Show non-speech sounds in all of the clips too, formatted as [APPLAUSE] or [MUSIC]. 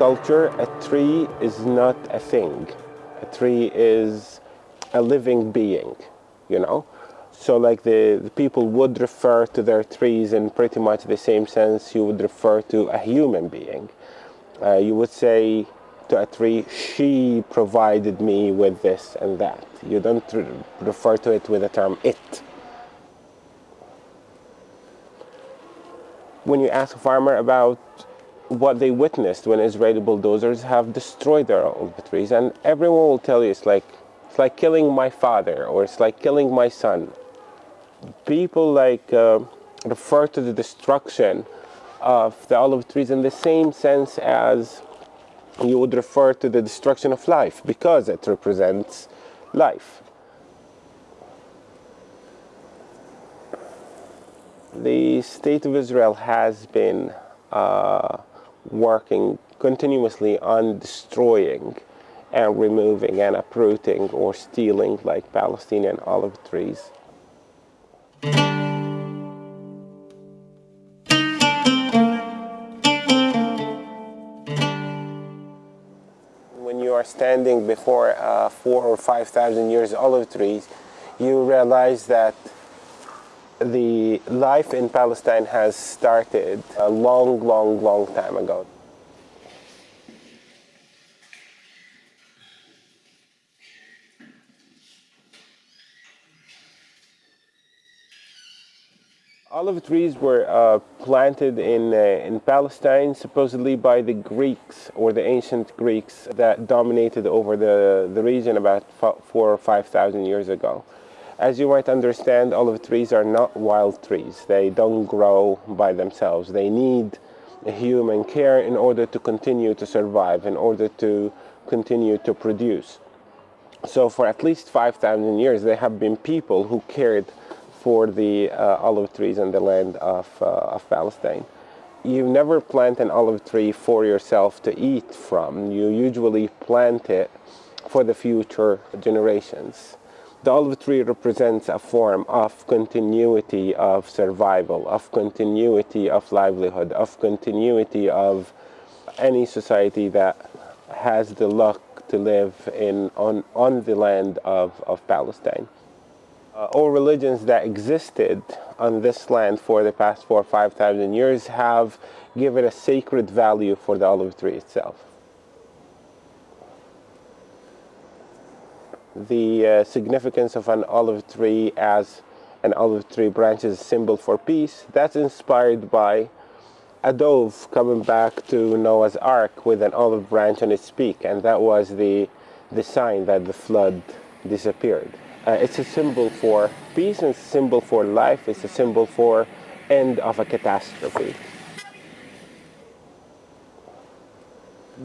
Culture, a tree is not a thing. A tree is a living being, you know? So, like the, the people would refer to their trees in pretty much the same sense you would refer to a human being. Uh, you would say to a tree, she provided me with this and that. You don't re- refer to it with the term it. When you ask a farmer about what they witnessed when Israeli bulldozers have destroyed their olive trees, and everyone will tell you it's like it's like killing my father or it's like killing my son. People like uh, refer to the destruction of the olive trees in the same sense as you would refer to the destruction of life because it represents life. The state of Israel has been uh, working continuously on destroying and removing and uprooting or stealing like Palestinian olive trees. When you are standing before uh, four or five thousand years olive trees, you realize that the life in Palestine has started a long, long, long time ago. Olive trees were uh, planted in, uh, in Palestine supposedly by the Greeks or the ancient Greeks that dominated over the, the region about four or five thousand years ago. As you might understand, olive trees are not wild trees. They don't grow by themselves. They need human care in order to continue to survive, in order to continue to produce. So for at least 5,000 years, there have been people who cared for the uh, olive trees in the land of, uh, of Palestine. You never plant an olive tree for yourself to eat from. You usually plant it for the future generations. The olive tree represents a form of continuity of survival, of continuity of livelihood, of continuity of any society that has the luck to live in, on, on the land of, of Palestine. Uh, all religions that existed on this land for the past four or five thousand years have given a sacred value for the olive tree itself. The uh, significance of an olive tree as an olive tree branch is a symbol for peace. That's inspired by a dove coming back to Noah's Ark with an olive branch on its beak, and that was the, the sign that the flood disappeared. Uh, it's a symbol for peace, and a symbol for life, it's a symbol for end of a catastrophe.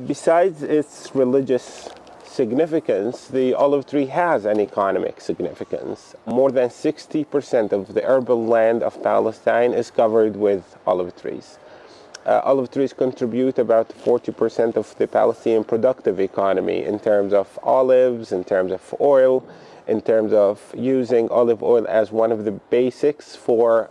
Besides its religious significance, the olive tree has an economic significance. More than 60% of the urban land of Palestine is covered with olive trees. Uh, olive trees contribute about 40% of the Palestinian productive economy in terms of olives, in terms of oil, in terms of using olive oil as one of the basics for,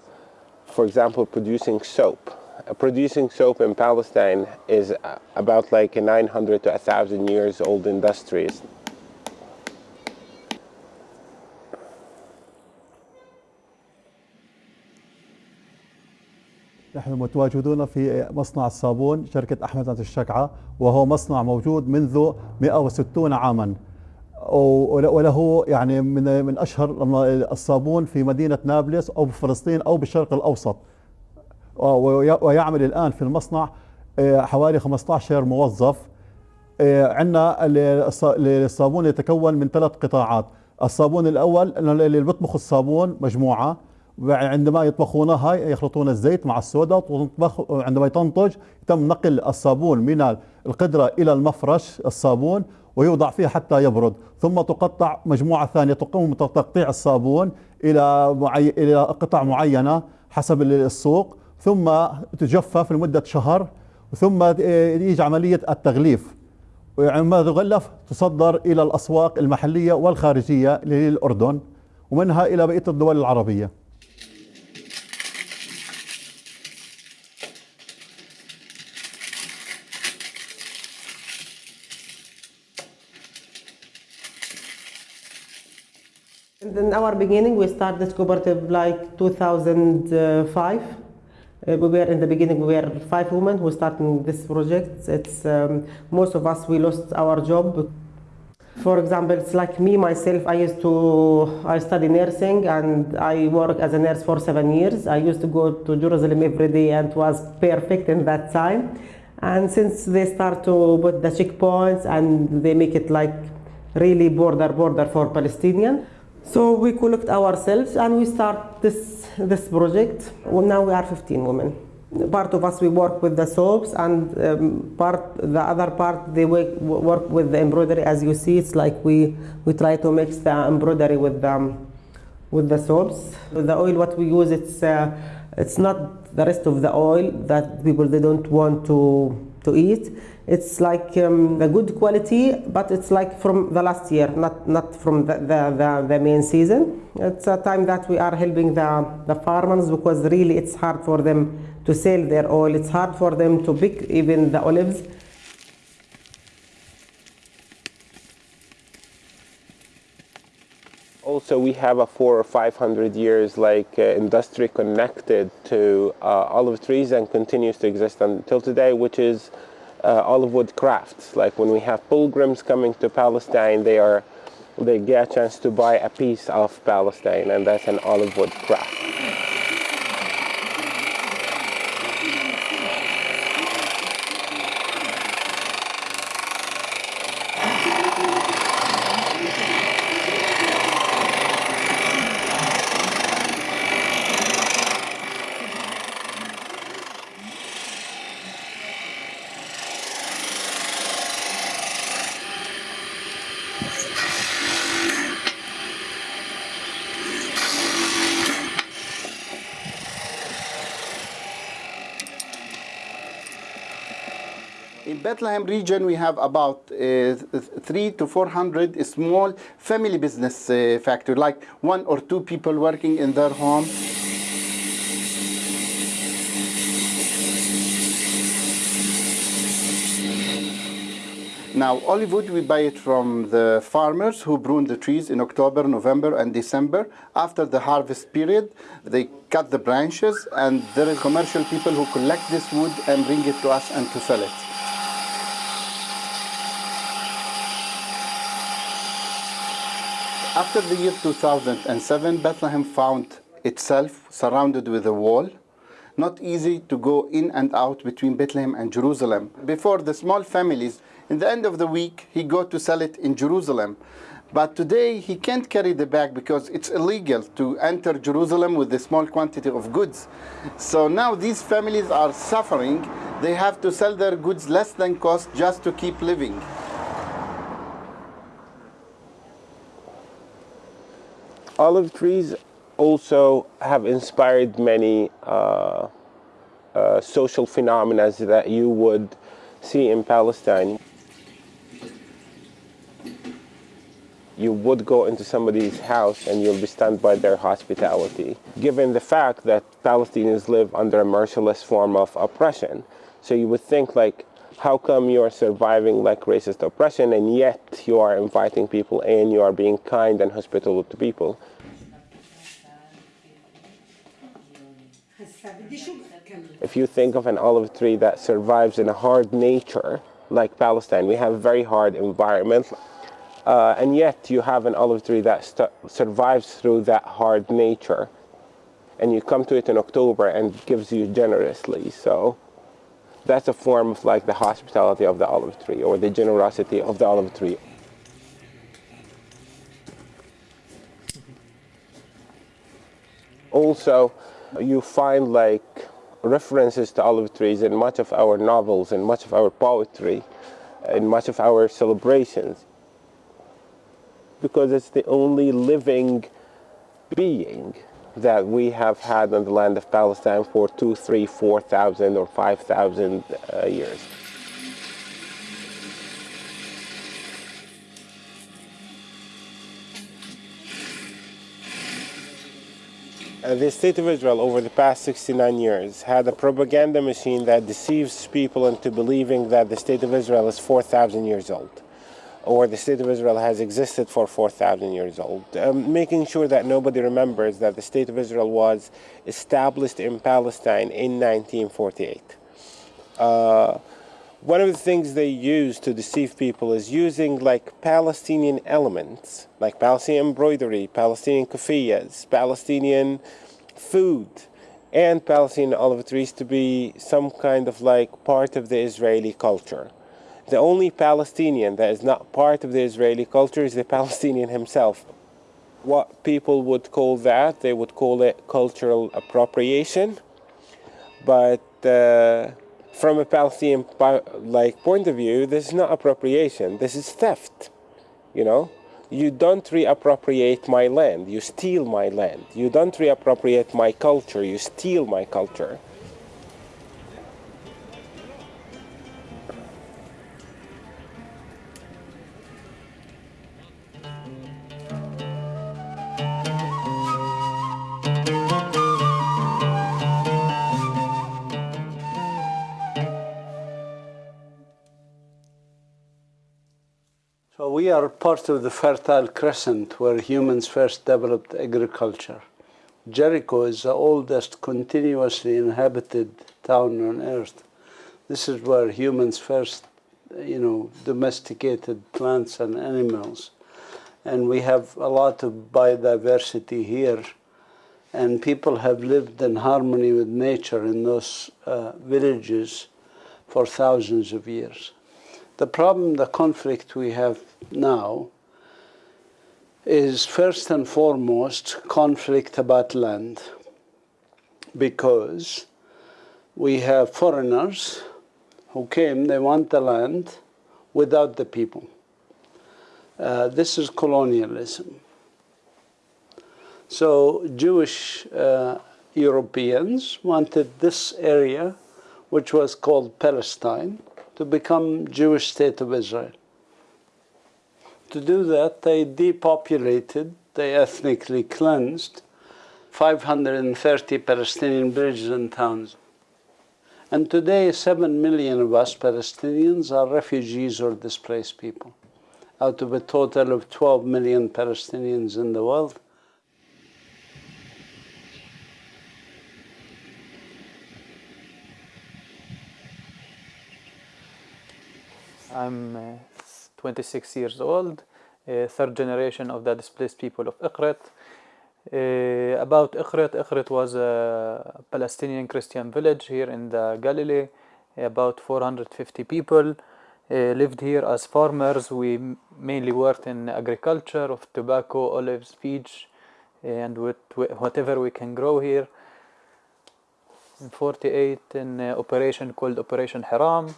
for example, producing soap. Producing soap in Palestine is about like a 900 to 1,000 years old industry. نحن متواجدون في مصنع الصابون شركة أحمد الشكعة وهو مصنع موجود منذ 160 عاما وله يعني من من أشهر الصابون في مدينة نابلس أو بفلسطين أو بالشرق الأوسط ويعمل الآن في المصنع حوالي 15 موظف. عندنا الصابون يتكون من ثلاث قطاعات. الصابون الأول اللي بيطبخوا الصابون مجموعة. عندما يطبخونها يخلطون الزيت مع السودا عندما تنضج يتم نقل الصابون من القدرة إلى المفرش الصابون ويوضع فيه حتى يبرد. ثم تقطع مجموعة ثانية تقوم بتقطيع الصابون إلى. إلى قطع معينة حسب السوق. ثم تجفف لمدة شهر ثم يجي عملية التغليف يعني وعندما تغلف تصدر إلى الأسواق المحلية والخارجية للأردن ومنها إلى بقية الدول العربية In our beginning, we started cooperative like 2005. Uh, we were in the beginning, we were five women who started this project. It's um, most of us we lost our job. For example, it's like me myself. I used to I study nursing and I work as a nurse for seven years. I used to go to Jerusalem every day and was perfect in that time. And since they start to put the checkpoints and they make it like really border border for Palestinian. So we collect ourselves and we start this this project. Well, now we are 15 women. Part of us we work with the soaps, and um, part the other part they work, work with the embroidery. As you see, it's like we we try to mix the embroidery with the with the soaps. The oil, what we use it's uh, it's not the rest of the oil that people they don't want to to eat. It's like um, a good quality, but it's like from the last year, not not from the, the, the, the, main season. It's a time that we are helping the, the farmers because really it's hard for them to sell their oil. It's hard for them to pick even the olives. Also, we have a four or five hundred years like uh, industry connected to uh, olive trees and continues to exist until today, which is uh, olive wood crafts. Like when we have pilgrims coming to Palestine, they are they get a chance to buy a piece of Palestine, and that's an olive wood craft. Bethlehem region, we have about uh, three to 400 small family business uh, factory, like one or two people working in their home. Now, olive wood, we buy it from the farmers who prune the trees in October, November, and December. After the harvest period, they cut the branches, and there are commercial people who collect this wood and bring it to us and to sell it. After the year 2007, Bethlehem found itself surrounded with a wall. Not easy to go in and out between Bethlehem and Jerusalem. Before the small families, in the end of the week, he go to sell it in Jerusalem. But today he can't carry the bag because it's illegal to enter Jerusalem with a small quantity of goods. So now these families are suffering. They have to sell their goods less than cost just to keep living. Olive trees also have inspired many uh, uh, social phenomena that you would see in Palestine. You would go into somebody's house and you'll be stunned by their hospitality, given the fact that Palestinians live under a merciless form of oppression. So you would think like, how come you are surviving like racist oppression and yet you are inviting people in, you are being kind and hospitable to people? If you think of an olive tree that survives in a hard nature, like Palestine, we have very hard environment, uh, and yet you have an olive tree that survives through that hard nature, and you come to it in October and gives you generously. So that's a form of like the hospitality of the olive tree or the generosity of the olive tree. Also, you find like references to olive trees in much of our novels, in much of our poetry, in much of our celebrations, because it's the only living being that we have had on the land of Palestine for two, three, four thousand or five thousand uh, years. Uh, the state of Israel over the past 69 years had a propaganda machine that deceives people into believing that the state of Israel is 4,000 years old. Or the state of Israel has existed for 4,000 years old, um, making sure that nobody remembers that the state of Israel was established in Palestine in 1948. Uh, one of the things they use to deceive people is using like Palestinian elements, like Palestinian embroidery, Palestinian kufiyas, Palestinian food, and Palestinian olive trees to be some kind of like part of the Israeli culture. The only Palestinian that is not part of the Israeli culture is the [LAUGHS] Palestinian himself. What people would call that, they would call it cultural appropriation, but uh, from a Palestinian like point of view, this is not appropriation. This is theft. You know, you don't reappropriate my land. You steal my land. You don't reappropriate my culture. You steal my culture. We are part of the Fertile Crescent where humans first developed agriculture. Jericho is the oldest continuously inhabited town on earth. This is where humans first, you know, domesticated plants and animals. And we have a lot of biodiversity here. And people have lived in harmony with nature in those uh, villages for thousands of years. The problem, the conflict we have now is first and foremost conflict about land because we have foreigners who came, they want the land without the people. Uh, this is colonialism. So Jewish uh, Europeans wanted this area, which was called Palestine, to become Jewish state of Israel. To do that, they depopulated, they ethnically cleansed 530 Palestinian villages and towns. And today, 7 million of us Palestinians are refugees or displaced people, out of a total of 12 million Palestinians in the world. I'm uh, 26 years old, uh, third generation of the displaced people of Ikrit. Uh, about Ikrit, Ikrit was a Palestinian Christian village here in the Galilee. About 450 people uh, lived here as farmers. We mainly worked in agriculture of tobacco, olives, peach, and with whatever we can grow here. In 48, in operation called Operation Hiram,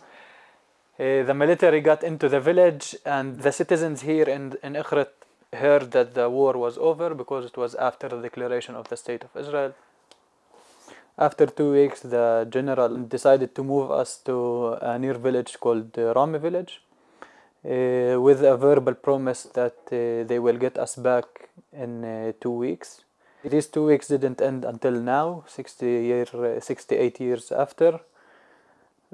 uh, the military got into the village and the citizens here in, in Ikrit heard that the war was over because it was after the declaration of the state of Israel. After two weeks, the general decided to move us to a near village called Rami village uh, with a verbal promise that uh, they will get us back in uh, two weeks. These two weeks didn't end until now, 60 year, 68 years after.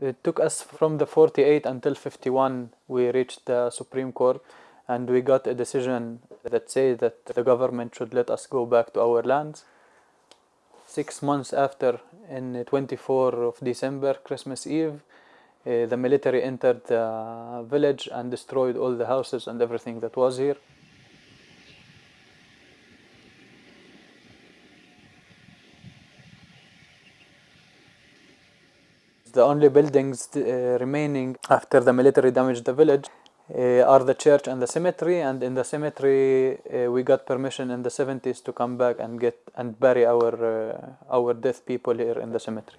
It took us from the 48 until 51 we reached the Supreme Court and we got a decision that said that the government should let us go back to our lands. Six months after, in 24 of December, Christmas Eve, uh, the military entered the village and destroyed all the houses and everything that was here. The only buildings uh, remaining after the military damaged the village uh, are the church and the cemetery and in the cemetery uh, we got permission in the 70s to come back and get and bury our our dead people here in the cemetery.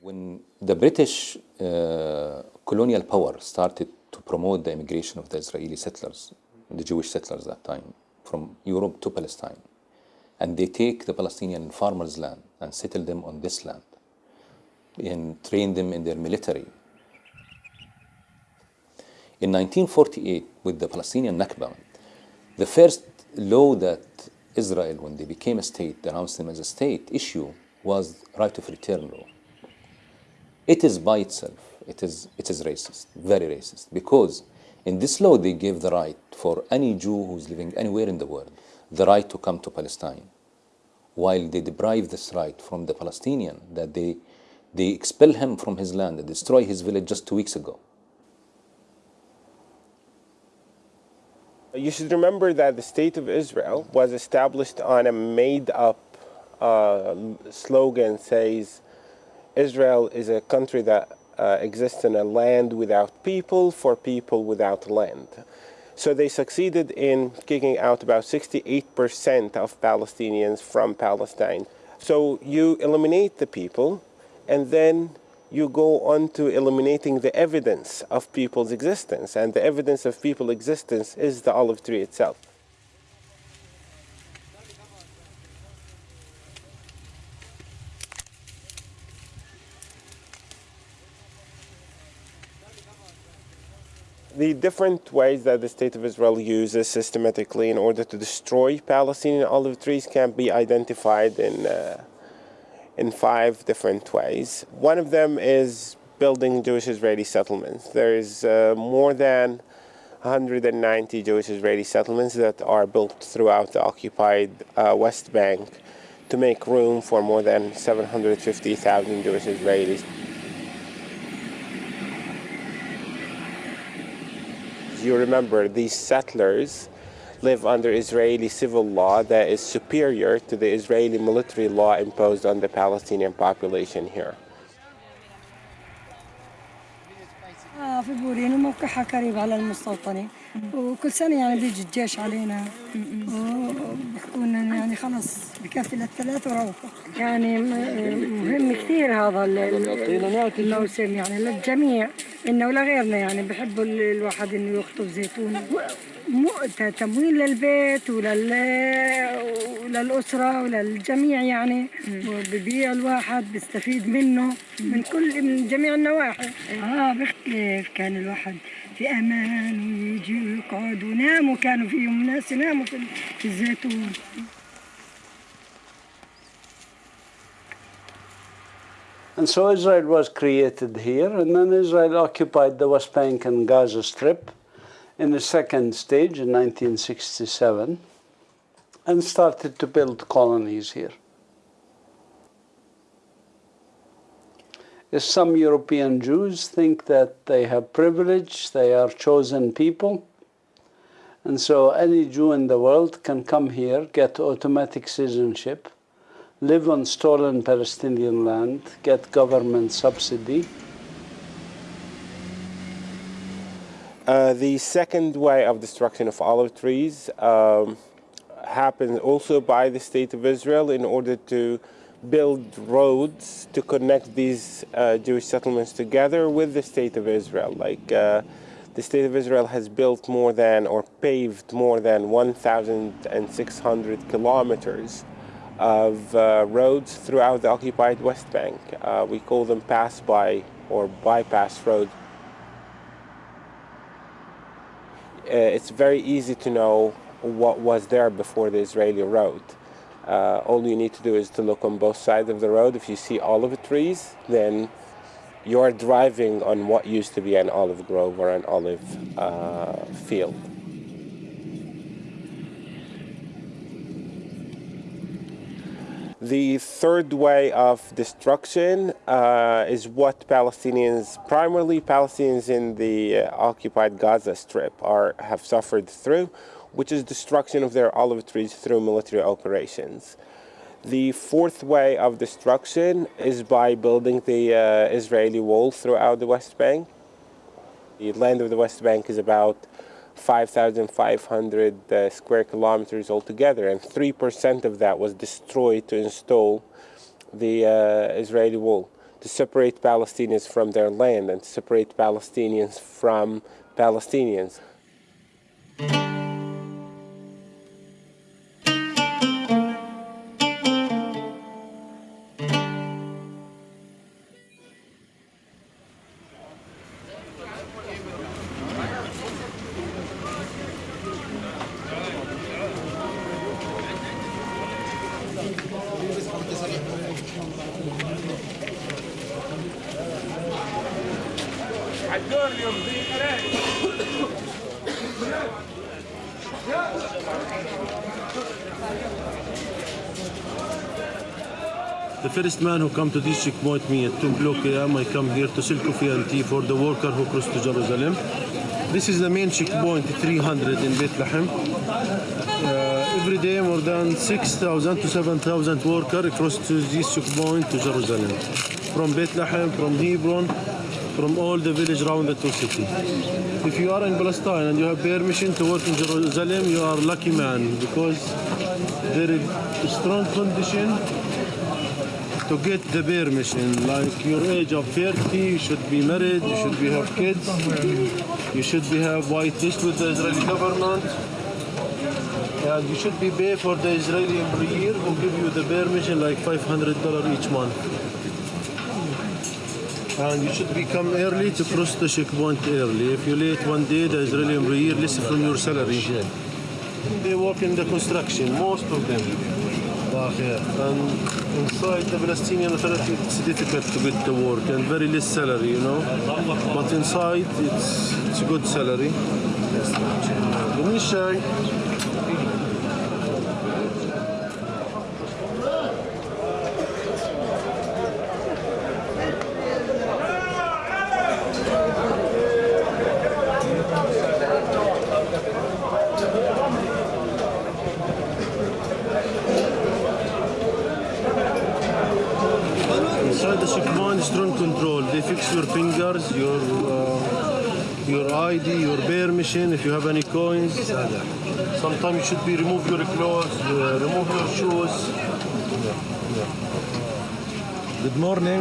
When the British uh, colonial power started to promote the immigration of the Israeli settlers, the Jewish settlers that time, from Europe to Palestine. And they take the Palestinian farmers' land and settle them on this land and train them in their military. In 1948, with the Palestinian Nakba, the first law that Israel, when they became a state, announced them as a state, issue was right of return law. It is by itself, it is, it is racist, very racist, because in this law they gave the right for any Jew who's living anywhere in the world, the right to come to Palestine, while they deprive this right from the Palestinian, that they, they expel him from his land, they destroy his village just two weeks ago. You should remember that the State of Israel was established on a made up uh, slogan says Israel is a country that uh, exists in a land without people for people without land. So they succeeded in kicking out about 68% of Palestinians from Palestine. So you eliminate the people and then you go on to eliminating the evidence of people's existence. And the evidence of people's existence is the olive tree itself. The different ways that the State of Israel uses systematically in order to destroy Palestinian olive trees can be identified in, uh, in five different ways. One of them is building Jewish Israeli settlements. There is uh, more than 190 Jewish Israeli settlements that are built throughout the occupied uh, West Bank to make room for more than 750,000 Jewish Israelis. you remember these settlers live under Israeli civil law that is superior to the Israeli military law imposed on the Palestinian population here. في بورين وموقعها قريب على المستوطنة وكل سنة يعني بيجي الجيش علينا. وبيحكوا لنا يعني خلص بكفي للثلاث وروحوا. يعني مهم كثير هذا الموسم يعني للجميع إنه ولغيرنا يعني بحبوا الواحد إنه يخطب زيتون. تمويل للبيت ولل وللأسرة وللجميع يعني. وببيع الواحد بيستفيد منه من كل من جميع النواحي. آه بختلف كان الواحد في أمان ويجي ويقعد وناموا كانوا فيهم ناس يناموا في الزيتون And so Israel was created here, and then Israel occupied the West Bank and Gaza Strip in the second stage in 1967 and started to build colonies here. As some European Jews think that they have privilege, they are chosen people, and so any Jew in the world can come here, get automatic citizenship, live on stolen Palestinian land, get government subsidy. Uh, the second way of destruction of olive trees um, happened also by the State of Israel in order to build roads to connect these uh, Jewish settlements together with the State of Israel. Like uh, the State of Israel has built more than or paved more than 1,600 kilometers of uh, roads throughout the occupied West Bank. Uh, we call them pass-by or bypass roads. Uh, it's very easy to know what was there before the Israeli road. Uh, all you need to do is to look on both sides of the road. If you see olive trees, then you're driving on what used to be an olive grove or an olive uh, field. The third way of destruction uh, is what Palestinians, primarily Palestinians in the uh, occupied Gaza Strip, are have suffered through, which is destruction of their olive trees through military operations. The fourth way of destruction is by building the uh, Israeli wall throughout the West Bank. The land of the West Bank is about 5,500 uh, square kilometers altogether, and 3% of that was destroyed to install the uh, Israeli wall to separate Palestinians from their land and separate Palestinians from Palestinians. First man who come to this checkpoint me at 2 o'clock a.m. I come here to coffee and tea for the worker who cross to Jerusalem. This is the main checkpoint 300 in Bethlehem. Uh, every day more than 6,000 to 7,000 workers cross to this checkpoint to Jerusalem. From Bethlehem, from Hebron, from all the village around the two city. If you are in Palestine and you have permission to work in Jerusalem, you are lucky man because there is strong condition to get the permission. Like your age of 30, you should be married, you should be have kids, you should be have white list with the Israeli government, and you should be paid for the Israeli employer who give you the permission like $500 each month. And you should be come early to cross the checkpoint early. If you late one day, the Israeli employer less from your salary. They work in the construction, most of them. And inside the Palestinian Authority, it's difficult to get the work and very less salary, you know. But inside, it's it's a good salary. Me shy. Inside the checkpoint, strong control. They fix your fingers, your uh, your ID, your permission. If you have any coins, sometimes you should be remove your clothes, uh, remove your shoes. Good morning.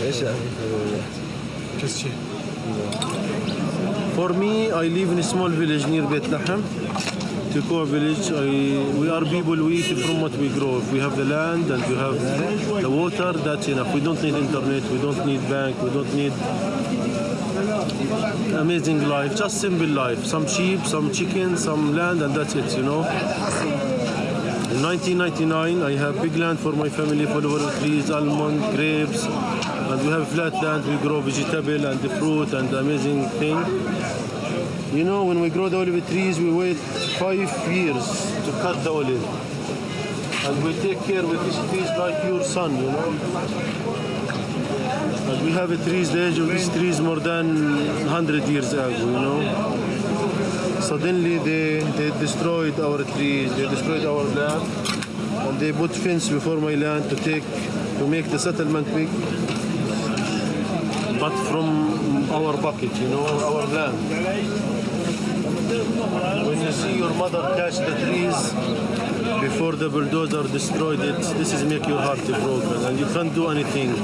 Yes, For me, I live in a small village near Bethlehem. Tekoa village, I, we are people, we eat from what we grow. If we have the land and we have the water, that's enough. We don't need internet, we don't need bank, we don't need amazing life, just simple life. Some sheep, some chicken, some land, and that's it, you know. In 1999, I have big land for my family, full of trees, almond, grapes, and we have flat land. We grow vegetable and fruit and amazing thing. You know, when we grow the olive trees, we wait five years to cut the olive. And we take care with these trees like your son, you know. And we have a trees, the age of these trees more than 100 years ago, you know. Suddenly they, they destroyed our trees, they destroyed our land, and they put fence before my land to take, to make the settlement big. But from our bucket, you know, our land. When you see your mother catch the trees before the bulldozer destroyed it, this is make your heart broken and you can't do anything.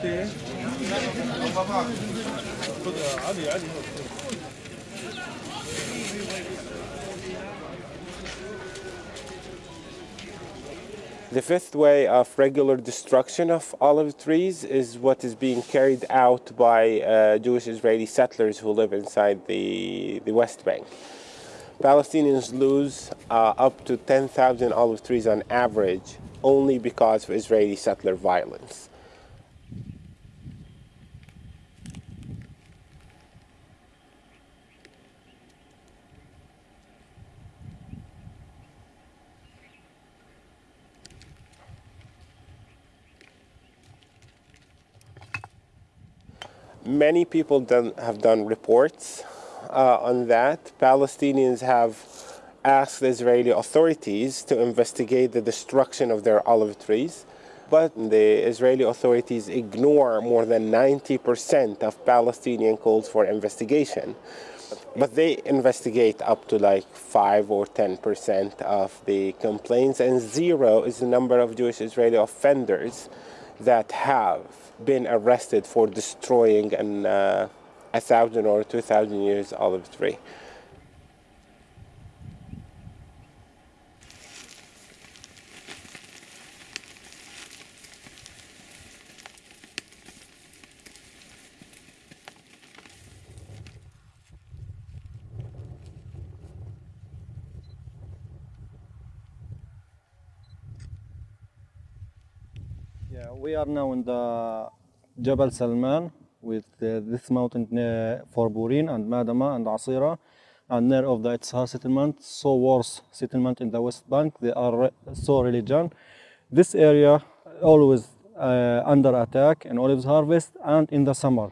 The fifth way of regular destruction of olive trees is what is being carried out by uh, Jewish Israeli settlers who live inside the, the West Bank. Palestinians lose uh, up to 10,000 olive trees on average only because of Israeli settler violence. Many people done, have done reports uh, on that. Palestinians have asked the Israeli authorities to investigate the destruction of their olive trees, but the Israeli authorities ignore more than 90% of Palestinian calls for investigation. But they investigate up to like 5 or 10% of the complaints, and zero is the number of Jewish Israeli offenders that have been arrested for destroying an, uh, a thousand or two thousand years olive tree. We are now in the Jabal Salman with uh, this mountain uh, for Burin and Madama and Asira and near of the Itzhar settlement, so worse settlement in the West Bank. They are re- so religion. This area always uh, under attack in olives harvest and in the summer.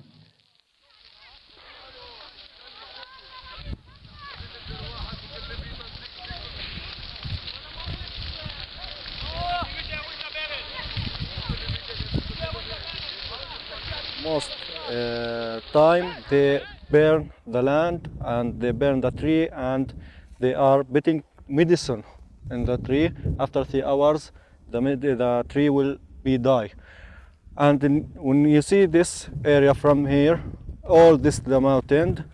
Time they burn the land and they burn the tree and they are putting medicine in the tree. After three hours the, the tree will be die. And in, when you see this area from here all this the mountain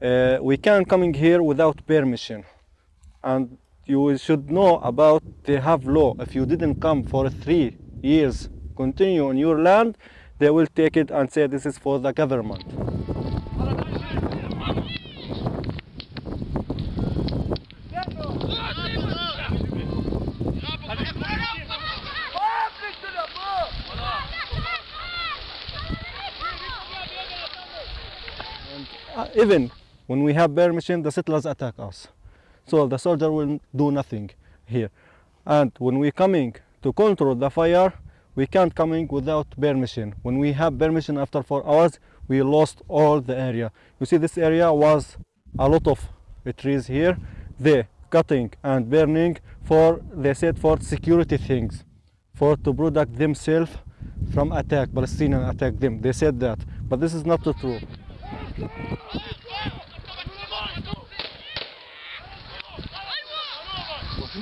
uh, we can coming here without permission. And you should know about they have law. If you didn't come for three years continue on your land they will take it and say this is for the government. Uh, even when we have permission the settlers attack us. So the soldier will do nothing here. And when we coming to control the fire we can't coming without permission when we have permission after four hours we lost all the area. You see this area was a lot of trees here they cutting and burning for they said for security things for to protect themselves from attack palestinian attack them. They said that but this is not true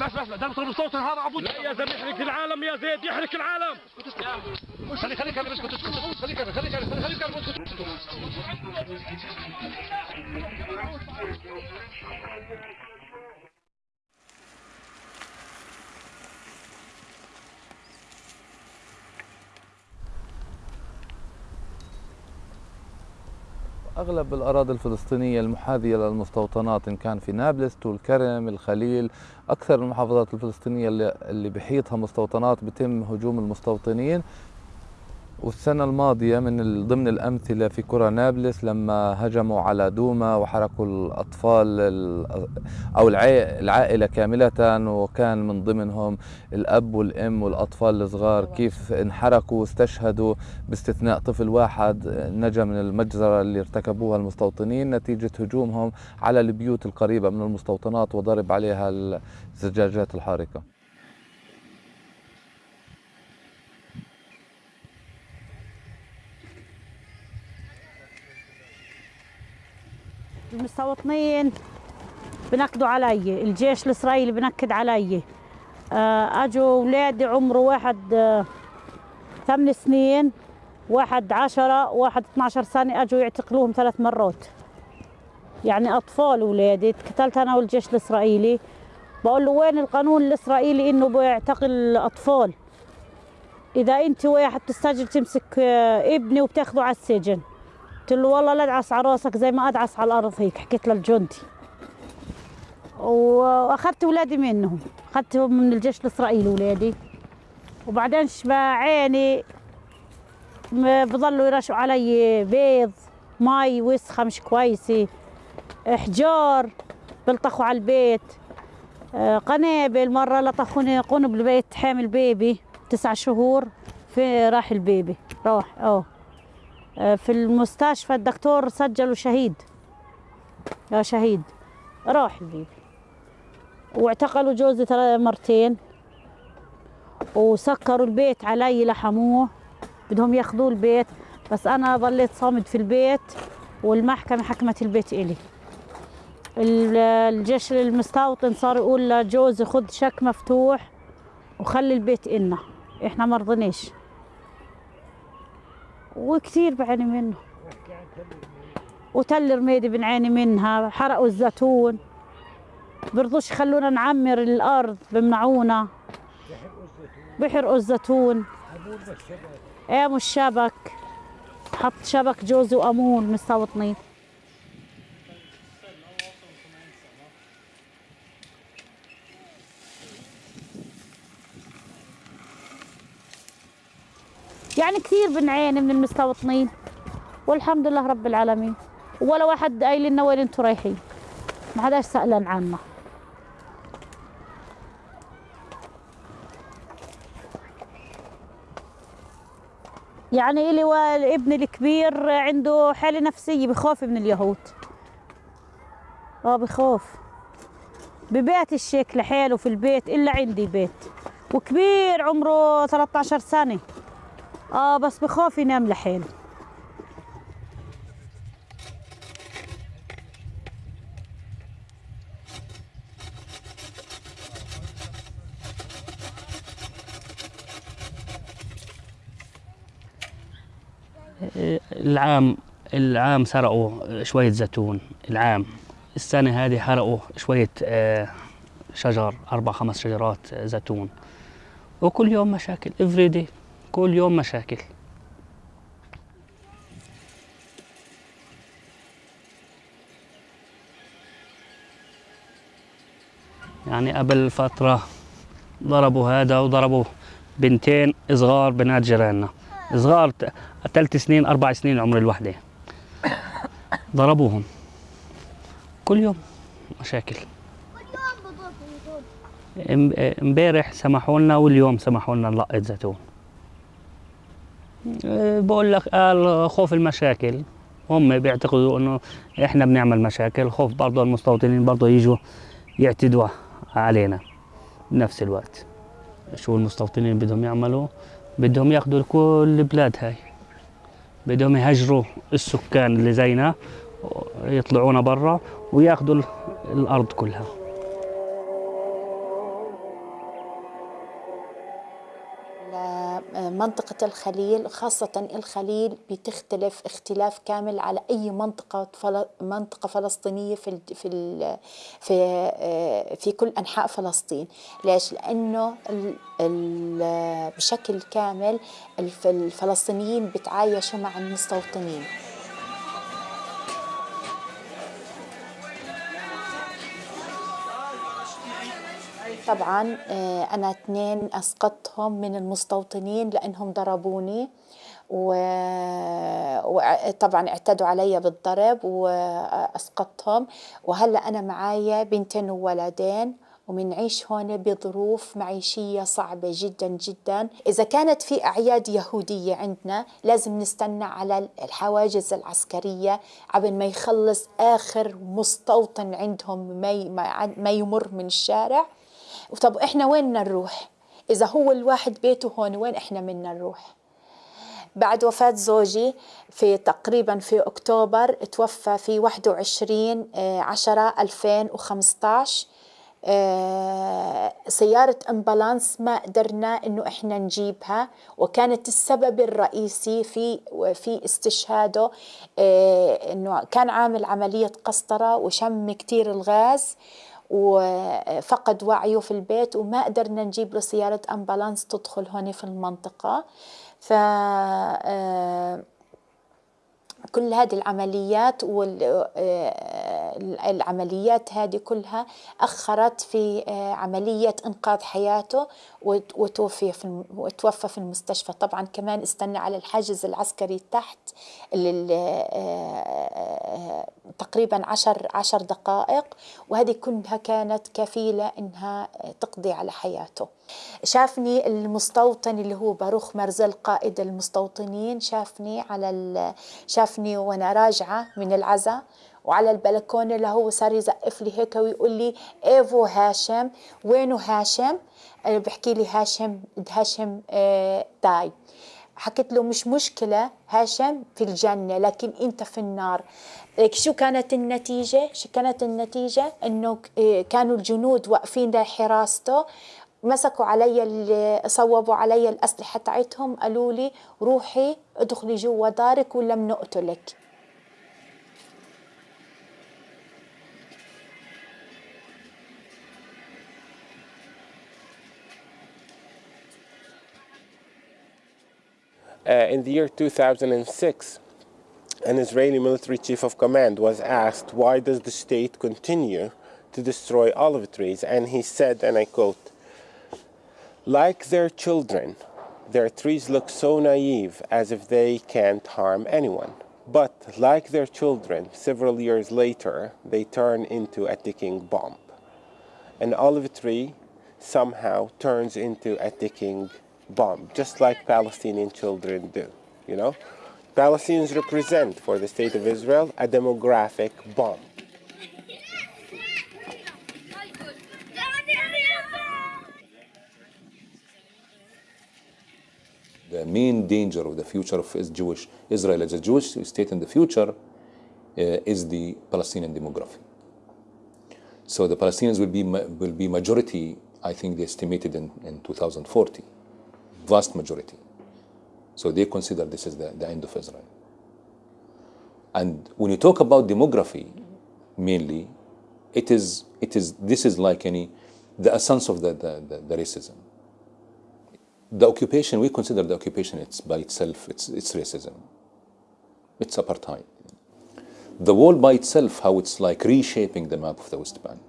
بس بس ده بطل صوت هذا عبود لا يا زلمة يحرق العالم يا زيد يحرق العالم. خليك خليك أنا اسكت اسكت خليك أنا خليك أنا خليك أنا اسكت. أغلب الأراضي الفلسطينية المحاذية للمستوطنات إن كان في نابلس طول كرم الخليل أكثر المحافظات الفلسطينية اللي, بحيطها مستوطنات بتم هجوم المستوطنين. والسنة الماضية من ضمن الأمثلة في قرى نابلس لما هجموا على دوما وحرقوا الأطفال ال- أو العائلة كاملة وكان من ضمنهم الأب والأم والأطفال الصغار كيف انحرقوا واستشهدوا باستثناء طفل واحد نجا من المجزرة اللي ارتكبوها المستوطنين نتيجة هجومهم على البيوت القريبة من المستوطنات وضرب عليها الزجاجات الحارقة. المستوطنين بنكدوا علي. الجيش الإسرائيلي بنكد علي. آه، أجوا أولادي عمره واحد آه، ثمان سنين واحد عشرة واحد 12 سنة. أجوا يعتقلوهم ثلاث مرات. يعني أطفال أولادي اتقتلت أنا والجيش الإسرائيلي. بقول له وين القانون الإسرائيلي إنه بيعتقل أطفال؟ إذا أنت واحد تستجل تمسك آه، ابني وبتاخده على السجن. قلت له والله لا ادعس على راسك زي ما ادعس على الأرض هيك حكيت للجندي وأخذت اولادي منهم اخذتهم من الجيش الإسرائيلي اولادي وبعدين شبع عيني بضلوا يرشوا علي بيض مي وسخة مش كويسة احجار بلطخوا على البيت آه، قنابل. مرة لطخوني قنبل بيت حامل بيبي تسع شهور في راح البيبي راح آه في المستشفى الدكتور سجله شهيد. يا شهيد راح البيبي واعتقلوا جوزي مرتين. وسكروا البيت علي لحموه. بدهم ياخذوه البيت بس أنا ضليت صامد في البيت. والمحكمة حكمت البيت إلي. ال- الجيش المستوطن صار يقول لجوزي خذ شك مفتوح وخلي البيت إلنا. إحنا مرضناش وكثير بعاني منه. وتل رميدي بنعاني منها حرقوا الزيتون برضوش يخلونا نعمر الأرض بمنعونا. بحرقوا الزيتون قاموا الشبك. حط شبك جوزي وأمون مستوطنين يعني كثير بنعاني من المستوطنين والحمد لله رب العالمين. ولا واحد قايل لنا وين أنتم رايحين. ما حداش سألان عنا يعني إلي وابني الكبير عنده حالة نفسية بخاف من اليهود. آه بخاف ببيت الشيك لحاله في البيت إلا عندي بيت. وكبير عمره 13 سنة. آه بس بخاف ينام لحاله. العام العام سرقوا شوية زيتون. العام السنة هذه حرقوا شوية آه، شجر أربع خمس شجرات آه، زيتون. وكل يوم مشاكل day. كل يوم مشاكل. يعني قبل فترة ضربوا هذا وضربوا بنتين صغار بنات جيراننا. صغار ثلاث سنين أربع سنين عمر الوحدة. ضربوهم. كل يوم مشاكل. ام- امبارح سمحوا لنا واليوم سمحوا لنا نلقط زيتون. بقول لك قال خوف المشاكل. هم بيعتقدوا إنه إحنا بنعمل مشاكل خوف برضه المستوطنين برضه يجوا يعتدوا علينا بنفس الوقت. شو المستوطنين بدهم يعملوا؟ بدهم ياخذوا كل البلاد هاي. بدهم يهجروا السكان اللي زينا يطلعونا برا وياخذوا ال- الأرض كلها. منطقة الخليل خاصة الخليل بتختلف اختلاف كامل على أي منطقة. منطقة فلسطينية في. في. في آه، في كل أنحاء فلسطين ليش؟ لأنه. بشكل كامل الف... الفلسطينيين بتعايشوا مع المستوطنين طبعا آه، أنا اثنين أسقطتهم من المستوطنين لأنهم ضربوني وطبعا اعتدوا علي بالضرب وأسقطتهم وهلأ أنا معايا بنتين وولدين ومنعيش هون بظروف معيشية صعبة جدا جدا. إذا كانت في أعياد يهودية عندنا لازم نستنى على الحواجز العسكرية قبل ما يخلص آخر مستوطن عندهم ما يمر من الشارع. طب إحنا وين بدنا نروح؟ إذا هو الواحد بيته هون وين إحنا بدنا نروح؟ بعد وفاة زوجي في تقريبا في أكتوبر توفى في 21 آه، عشرة 2015 آه، سيارة أمبولانس ما قدرنا إنه إحنا نجيبها وكانت السبب الرئيسي في في استشهاده آه، إنه كان عامل عملية قسطرة وشم كتير الغاز. وفقد وعيه في البيت وما قدرنا نجيب له سيارة أمبولانس تدخل هون في المنطقة. ف آه، كل هذه العمليات والعمليات هذه كلها أخرت في آه، عملية إنقاذ حياته وت- وتوفي في وتوفى في المستشفى. طبعا كمان استنى على الحاجز العسكري تحت آه، تقريبا عشر عشر دقائق وهذه كلها كانت كفيلة إنها تقضي على حياته. شافني المستوطن اللي هو باروخ مرزل قائد المستوطنين شافني على. شافني وأنا راجعة من العزاء وعلى البلكونة اللي هو صار يزقف لي هيك ويقول لي إيفو هاشم وينه هاشم بحكي لي هاشم هاشم آه تاي حكيت له مش مشكلة هاشم في الجنة لكن أنت في النار شو كانت النتيجة؟ شو كانت النتيجة؟ إنه ك- كانوا الجنود واقفين لحراسته مسكوا علي ال- صوبوا علي الأسلحة تاعتهم قالوا لي روحي ادخلي جوا دارك ولم نقتلك Uh, in the year 2006, an Israeli military chief of command was asked, Why does the state continue to destroy olive trees? And he said, and I quote, Like their children, their trees look so naive as if they can't harm anyone. But like their children, several years later, they turn into a ticking bomb. An olive tree somehow turns into a ticking bomb, just like Palestinian children do, you know? Palestinians represent for the state of Israel a demographic bomb. The main danger of the future of is Jewish Israel as a Jewish state in the future uh, is the Palestinian demography. So the Palestinians will be will be majority. I think they estimated in, in 2040, vast majority. So they consider this is the, the end of Israel. And when you talk about demography, mainly, it is it is this is like any the essence of the, the, the, the racism. The occupation, we consider the occupation it's by itself, it's it's racism. It's apartheid. The wall by itself, how it's like reshaping the map of the West Bank.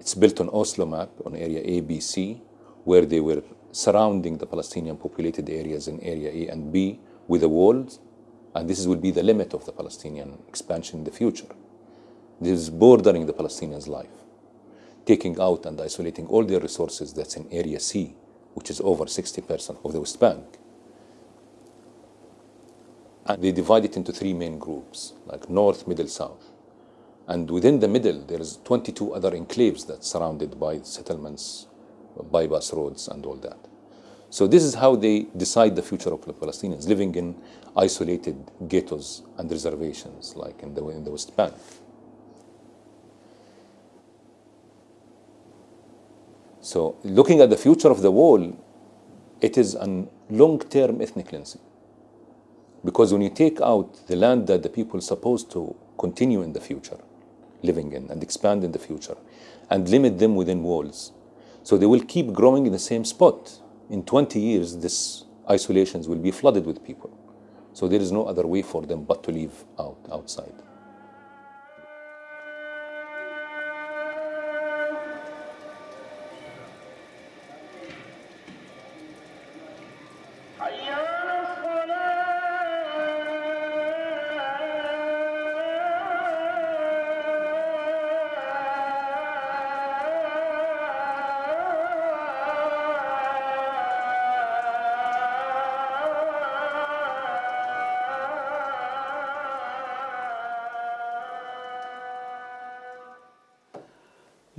It's built on Oslo map on area A, B, C, where they were surrounding the Palestinian populated areas in area A and B with the wall, and this will be the limit of the Palestinian expansion in the future. This is bordering the Palestinians' life, taking out and isolating all their resources that's in area C, which is over 60% of the West Bank. And they divide it into three main groups, like north, middle, south. And within the middle, there's 22 other enclaves that's surrounded by settlements, bypass roads, and all that. So this is how they decide the future of the Palestinians, living in isolated ghettos and reservations, like in the, in the West Bank. So looking at the future of the wall, it is a long-term ethnic cleansing. Because when you take out the land that the people are supposed to continue in the future, living in and expand in the future, and limit them within walls, so they will keep growing in the same spot. In 20 years, this isolations will be flooded with people. So there is no other way for them but to live out outside.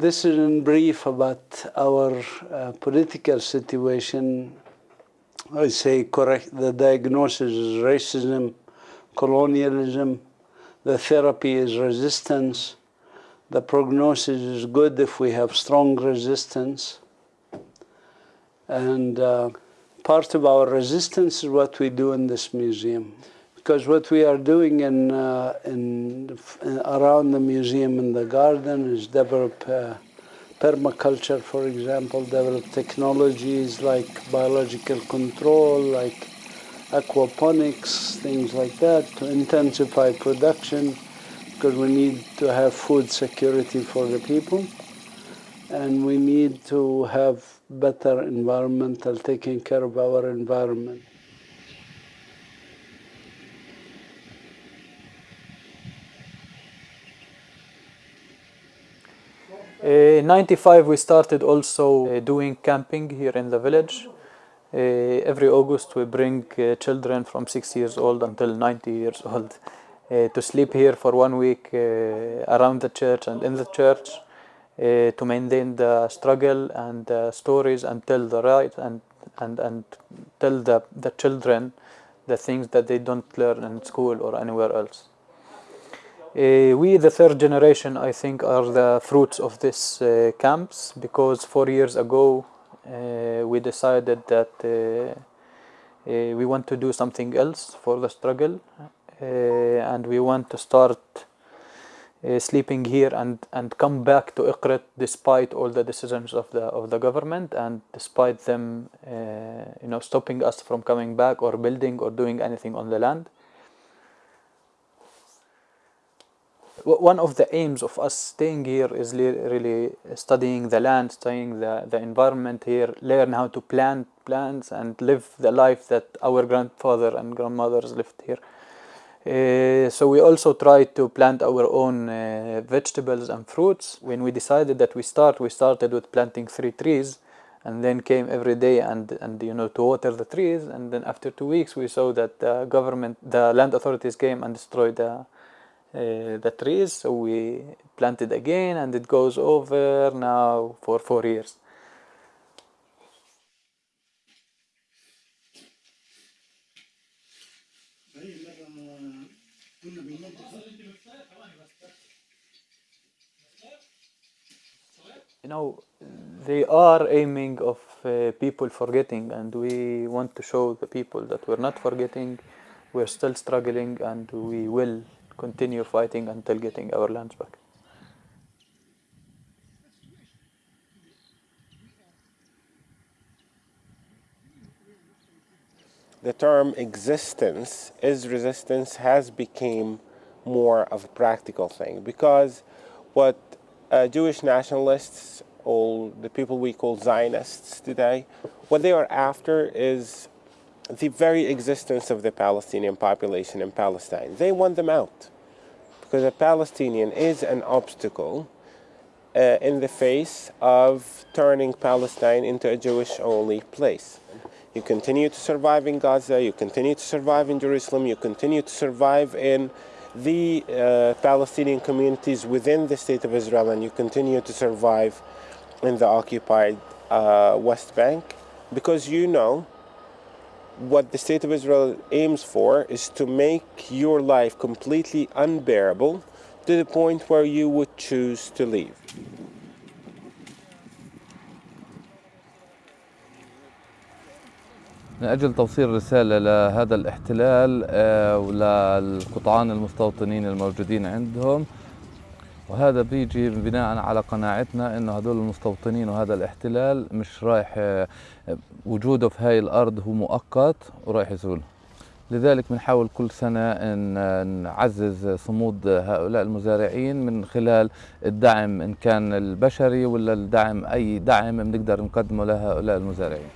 This is in brief about our uh, political situation. I say correct, the diagnosis is racism, colonialism, the therapy is resistance, the prognosis is good if we have strong resistance. And uh, part of our resistance is what we do in this museum. Because what we are doing in, uh, in, in, around the museum in the garden is develop uh, permaculture, for example, develop technologies like biological control, like aquaponics, things like that, to intensify production, because we need to have food security for the people, and we need to have better environmental, taking care of our environment. In 95 we started also uh, doing camping here in the village. Uh, every August we bring uh, children from 6 years old until 90 years old to sleep here for one week around the church and in the church to maintain the struggle and the stories and tell the right and, and, and tell the, the children the things that they don't learn in school or anywhere else. Uh, we, the third generation, I think, are the fruits of these uh, camps because four years ago uh, we decided that we want to do something else for the struggle and we want to start uh, sleeping here and, and come back to Ikrit despite all the decisions of the of the government and despite them uh, you know stopping us from coming back or building or doing anything on the land. One of the aims of us staying here is really studying the land, studying the, the environment here, learn how to plant plants and live the life that our grandfather and grandmothers lived here. Uh, so we also tried to plant our own uh, vegetables and fruits. When we decided that we start, we started with planting three trees, and then came every day and and you know to water the trees. And then after two weeks, we saw that the government, the land authorities came and destroyed the the trees. So we planted again, and it goes over now for four years. you know they are aiming of uh, people forgetting and we want to show the people that we're not forgetting we're still struggling and we will continue fighting until getting our lands back. The term existence is resistance has become more of a practical thing because what uh, Jewish nationalists, all the people we call Zionists today, what they are after is the very existence of the Palestinian population in Palestine. They want them out because a Palestinian is an obstacle uh, in the face of turning Palestine into a Jewish only place. You continue to survive in Gaza, you continue to survive in Jerusalem, you continue to survive in the uh, Palestinian communities within the state of Israel, and you continue to survive in the occupied uh, West Bank because you know what the state of Israel aims for is to make your life completely unbearable to the point where you would choose to leave. من أجل توصيل رسالة لهذا الاحتلال آه، وللقطعان المستوطنين الموجودين عندهم وهذا بيجي بناء على قناعتنا إنه هذول المستوطنين وهذا الاحتلال مش رايح آه، وجوده في هاي الأرض هو مؤقت ورايح يزول. لذلك بنحاول كل سنة إن نعزز صمود هؤلاء المزارعين من خلال الدعم إن كان البشري ولا الدعم أي دعم بنقدر نقدمه لهؤلاء المزارعين.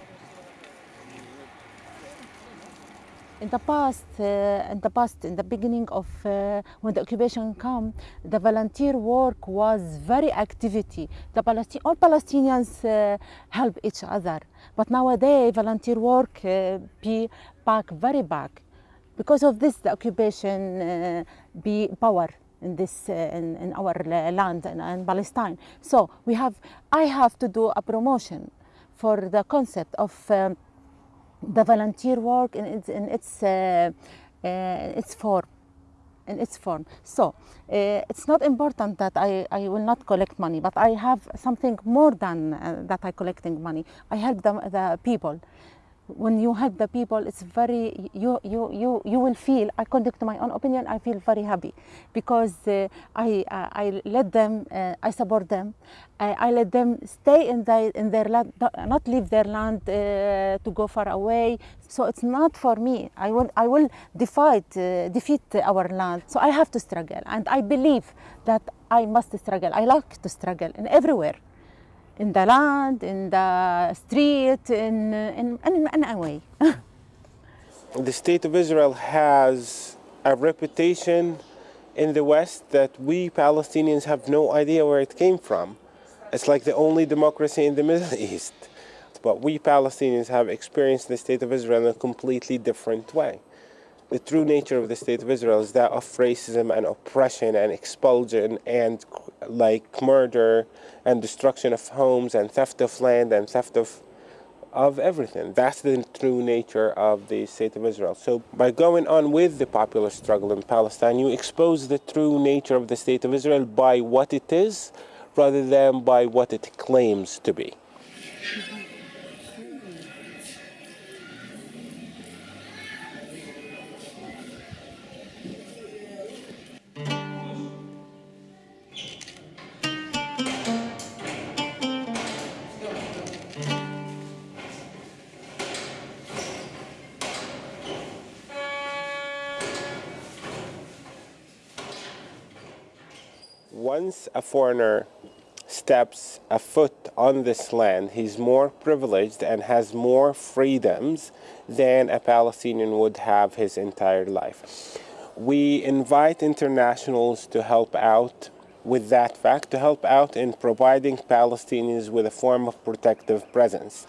In the past, uh, in the past, in the beginning of uh, when the occupation came, the volunteer work was very activity. The Palestine, all Palestinians uh, help each other, but nowadays volunteer work uh, be back very back. Because of this, the occupation uh, be power in this uh, in, in our land in, in Palestine. So we have, I have to do a promotion for the concept of. Um, the volunteer work in its, in its, uh, uh, its form in its form. So uh, it's not important that I, I will not collect money but I have something more than uh, that I collecting money. I help them, the people when you help the people it's very you you you you will feel according to my own opinion i feel very happy because uh, i i let them uh, i support them. I, I let them stay in their in their land not leave their land uh, to go far away. So it's not for me. I will i will defeat uh, defeat our land. So i have to struggle. And i believe that i must struggle. I like to struggle in everywhere in the land, in the street, in, in, in, in way. [LAUGHS] the state of Israel has a reputation in the West that we Palestinians have no idea where it came from. It's like the only democracy in the [LAUGHS] Middle East. But we Palestinians have experienced the state of Israel in a completely different way. The true nature of the state of Israel is that of racism and oppression and expulsion and like murder and destruction of homes and theft of land and theft of of everything. That's the true nature of the state of Israel. So by going on with the popular struggle in Palestine, you expose the true nature of the state of Israel by what it is rather than by what it claims to be. Once a foreigner steps a foot on this land, he's more privileged and has more freedoms than a Palestinian would have his entire life. We invite internationals to help out with that fact, to help out in providing Palestinians with a form of protective presence.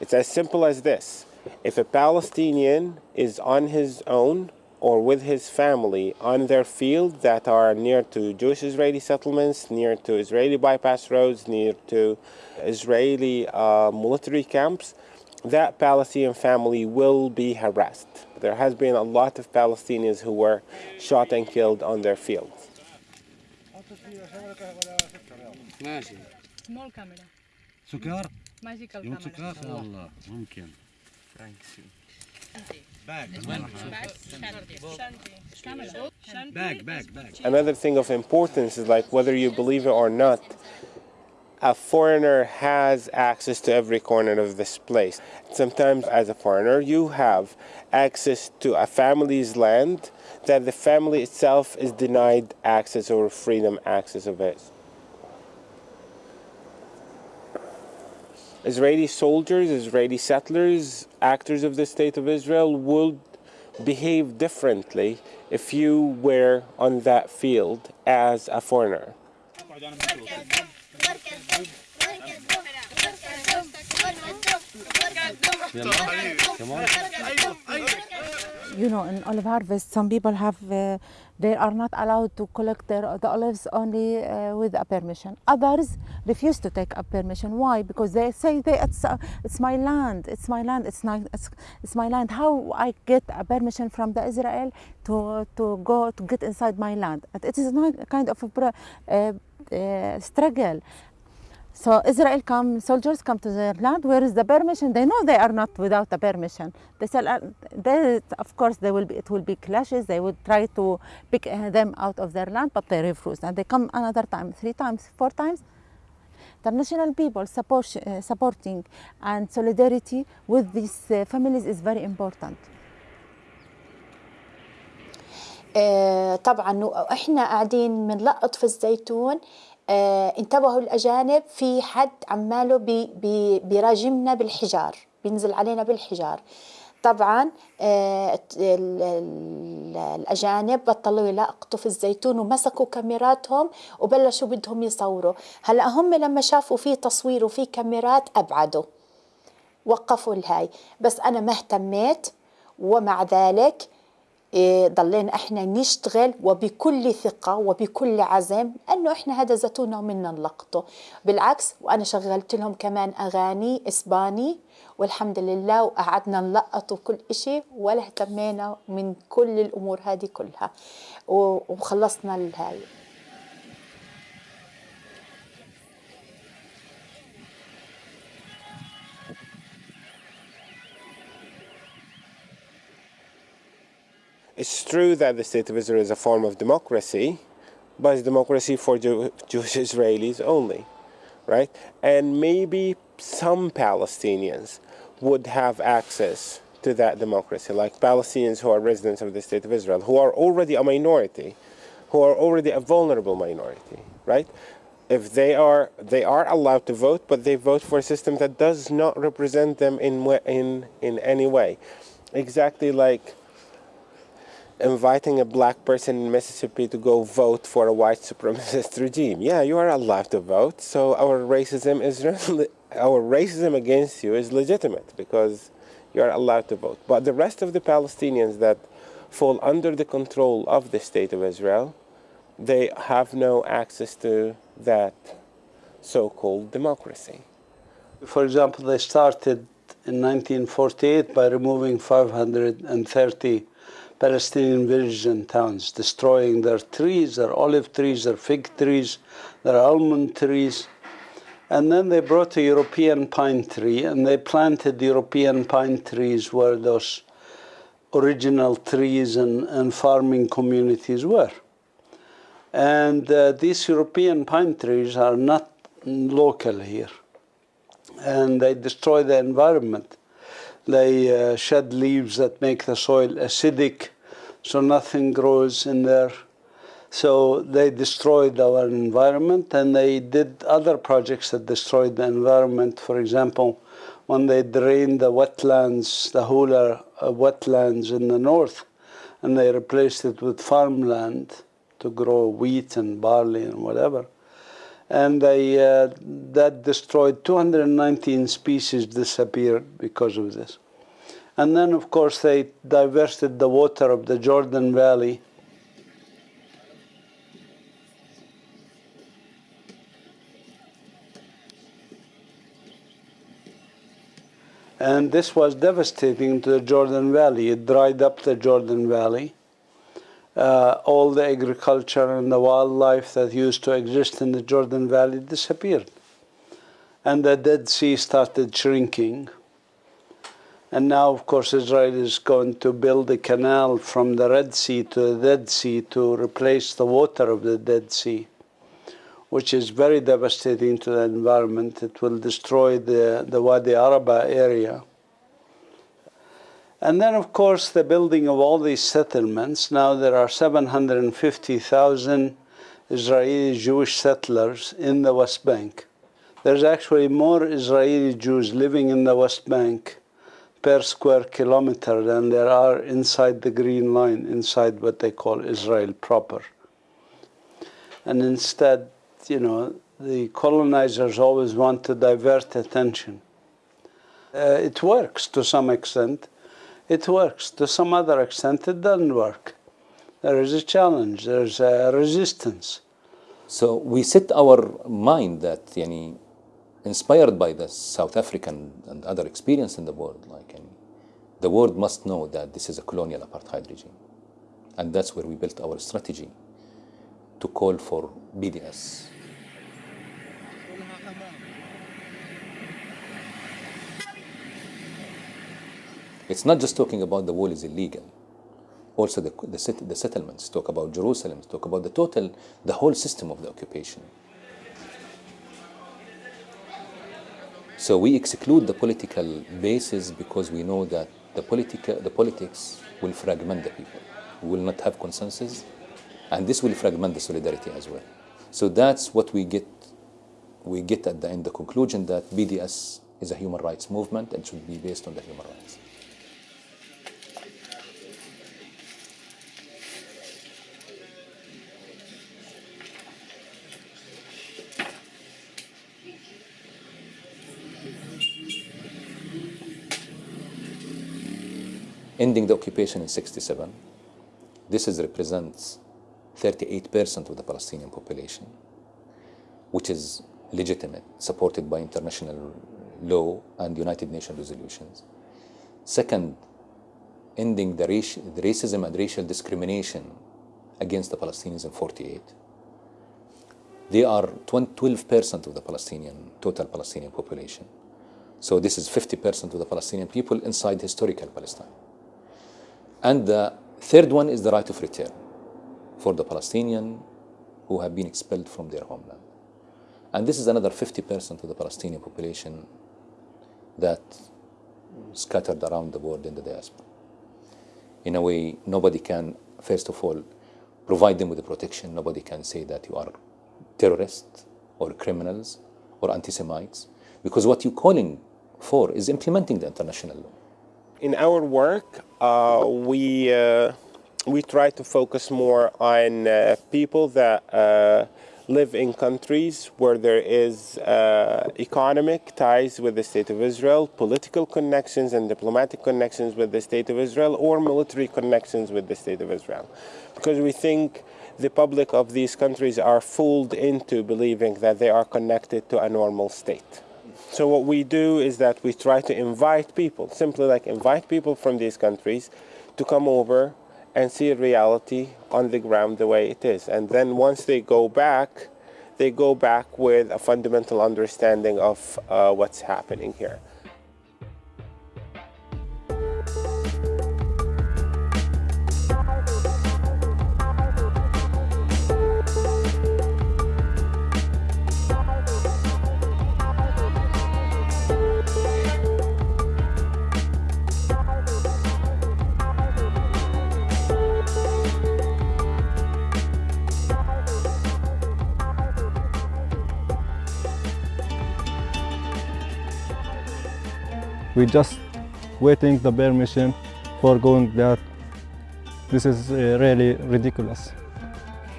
It's as simple as this. If a Palestinian is on his own or with his family on their field that are near to Jewish Israeli settlements, near to Israeli bypass roads, near to Israeli uh, military camps, that Palestinian family will be harassed. There has been a lot of Palestinians who were shot and killed on their fields. ماشي سمول كاميرا سكر ماجيكال يوم كاميرا سكر والله ممكن Back. Back, back. Another thing of importance is like whether you believe it or not, a foreigner has access to every corner of this place. Sometimes as a foreigner, you have access to a family's land that the family itself is denied access or freedom access of it. Israeli soldiers, Israeli settlers, actors of the State of Israel would behave differently if you were on that field as a foreigner. you know, in olive harvest, some people have, uh, they are not allowed to collect their, the olives only uh, with a permission. Others refuse to take a permission. Why? Because they say they, it's, uh, it's my land, it's my land, it's, not, it's, it's my land. How I get a permission from the Israel to, to go to get inside my land? It is not a kind of a uh, uh, struggle. So Israel come, soldiers come to their land. Where is the permission? They know they are not without a permission. They say, uh, they, of course, they will be, it will be clashes. They would try to pick uh, them out of their land, but they refuse. And they come another time, three times, four times. International people support, uh, supporting and solidarity with these uh, families is very important. آه، طبعا احنا قاعدين بنلقط في الزيتون آه، انتبهوا الأجانب في حد عماله بي بي بيراجمنا بالحجار بينزل علينا بالحجار. طبعا آه، ال- ال- الأجانب بطلوا يلقطوا في الزيتون ومسكوا كاميراتهم وبلشوا بدهم يصوروا. هلأ هم لما شافوا في تصوير وفي كاميرات أبعدوا وقفوا الهاي. بس أنا ما اهتميت ومع ذلك ضلينا إحنا نشتغل وبكل ثقة وبكل عزم أنه إحنا هذا زيتونة ومنا نلقطه بالعكس وأنا شغلت لهم كمان أغاني إسباني والحمد لله وقعدنا نلقط وكل إشي ولا اهتمينا من كل الأمور هذه كلها وخلصنا الهاي. It's true that the State of Israel is a form of democracy, but it's democracy for Jew- Jewish Israelis only, right? And maybe some Palestinians would have access to that democracy, like Palestinians who are residents of the State of Israel, who are already a minority, who are already a vulnerable minority, right? If they are, they are allowed to vote, but they vote for a system that does not represent them in in in any way, exactly like inviting a black person in Mississippi to go vote for a white supremacist [LAUGHS] regime. Yeah, you are allowed to vote. So our racism is [LAUGHS] our racism against you is legitimate because you are allowed to vote. But the rest of the Palestinians that fall under the control of the state of Israel, they have no access to that so-called democracy. For example, they started in 1948 by removing 530 Palestinian villages and towns, destroying their trees, their olive trees, their fig trees, their almond trees. And then they brought a European pine tree and they planted European pine trees where those original trees and, and farming communities were. And uh, these European pine trees are not local here. And they destroy the environment. They uh, shed leaves that make the soil acidic, so nothing grows in there. So they destroyed our environment and they did other projects that destroyed the environment. For example, when they drained the wetlands, the Hula uh, wetlands in the north, and they replaced it with farmland to grow wheat and barley and whatever. And they, uh, that destroyed 219 species disappeared because of this. And then, of course, they diverted the water of the Jordan Valley And this was devastating to the Jordan Valley. It dried up the Jordan Valley. Uh, all the agriculture and the wildlife that used to exist in the Jordan Valley disappeared. And the Dead Sea started shrinking. And now, of course, Israel is going to build a canal from the Red Sea to the Dead Sea to replace the water of the Dead Sea which is very devastating to the environment. It will destroy the, the Wadi Araba area. And then, of course, the building of all these settlements. Now there are 750,000 Israeli Jewish settlers in the West Bank. There's actually more Israeli Jews living in the West Bank per square kilometer than there are inside the Green Line, inside what they call Israel proper. And instead, you know, the colonizers always want to divert attention. Uh, it works to some extent. It works. To some other extent, it doesn't work. There is a challenge, there's a resistance. So we set our mind that, inspired by the South African and other experience in the world, like yani, the world must know that this is a colonial apartheid regime. And that's where we built our strategy to call for BDS, It's not just talking about the wall is illegal. Also, the, the, the settlements talk about Jerusalem, talk about the total, the whole system of the occupation. So we exclude the political basis because we know that the, politica, the politics will fragment the people. We will not have consensus, and this will fragment the solidarity as well. So that's what we get. We get at the end the conclusion that BDS is a human rights movement and should be based on the human rights. Ending the occupation in 67. This is, represents 38% of the Palestinian population, which is legitimate, supported by international law and United Nations resolutions. Second, ending the, the racism and racial discrimination against the Palestinians in 48. They are 12% of the Palestinian, total Palestinian population. So this is 50% of the Palestinian people inside historical Palestine. And the third one is the right of return for the Palestinian who have been expelled from their homeland. And this is another 50% of the Palestinian population that scattered around the world in the diaspora. In a way, nobody can, first of all, provide them with the protection. Nobody can say that you are terrorists or criminals or anti-Semites, because what you're calling for is implementing the international law in our work, uh, we uh, we try to focus more on uh, people that uh, live in countries where there is economic ties with the state of Israel, political connections and diplomatic connections with the state of Israel, or military connections with the state of Israel, because we think the public of these countries are fooled into believing that they are connected to a normal state. So what we do is that we try to invite people, simply like invite people from these countries to come over and see reality on the ground the way it is. And then once they go back, they go back with a fundamental understanding of uh, what's happening here. We just waiting the permission for going there. This is uh, really ridiculous.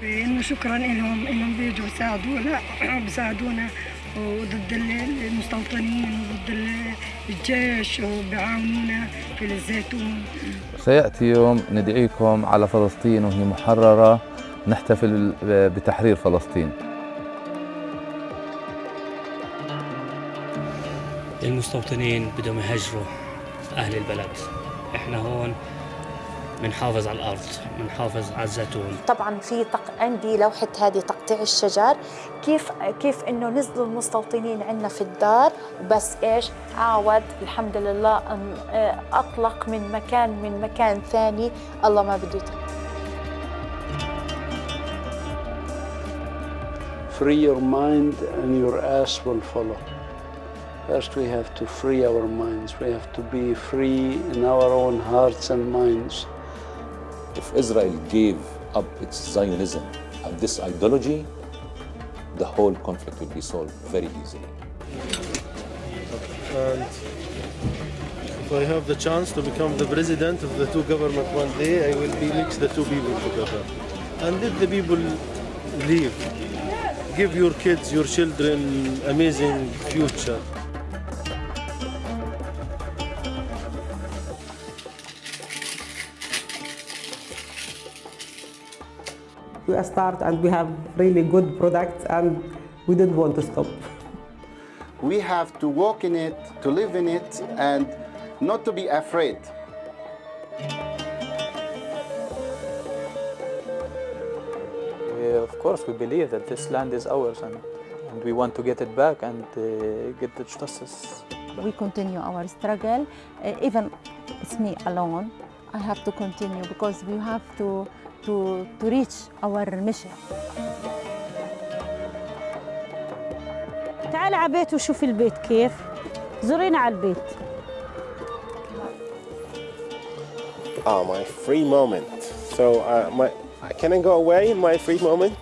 إنه شكرا لهم إنهم بيجوا يساعدونا [CLEARS THROAT] بيساعدونا وضد المستوطنين وضد الجيش وبيعاونونا في الزيتون سيأتي يوم ندعيكم على فلسطين وهي محررة نحتفل بتحرير فلسطين المستوطنين بدهم يهجروا أهل البلد. إحنا هون بنحافظ على الأرض بنحافظ على الزيتون. طبعا في تق... عندي لوحة هذه تقطيع الشجر. كيف كيف إنه نزلوا المستوطنين عندنا في الدار؟ وبس إيش؟ عاود الحمد لله أن أطلق من مكان من مكان ثاني. الله ما بده Free your mind and your ass will follow. First, we have to free our minds. We have to be free in our own hearts and minds. If Israel gave up its Zionism and this ideology, the whole conflict would be solved very easily. And if I have the chance to become the president of the two government one day, I will be mix the two people together. And let the people live. Give your kids, your children amazing future. We start and we have really good products and we didn't want to stop. We have to walk in it, to live in it, and not to be afraid. We, of course, we believe that this land is ours and, and we want to get it back and uh, get the justice. We continue our struggle, uh, even it's me alone. I have to continue because we have to to, to reach our mission. تعالي على البيت وشوفي البيت كيف زورينا على البيت Oh, my free moment. So, uh, my, can I go away in my free moment?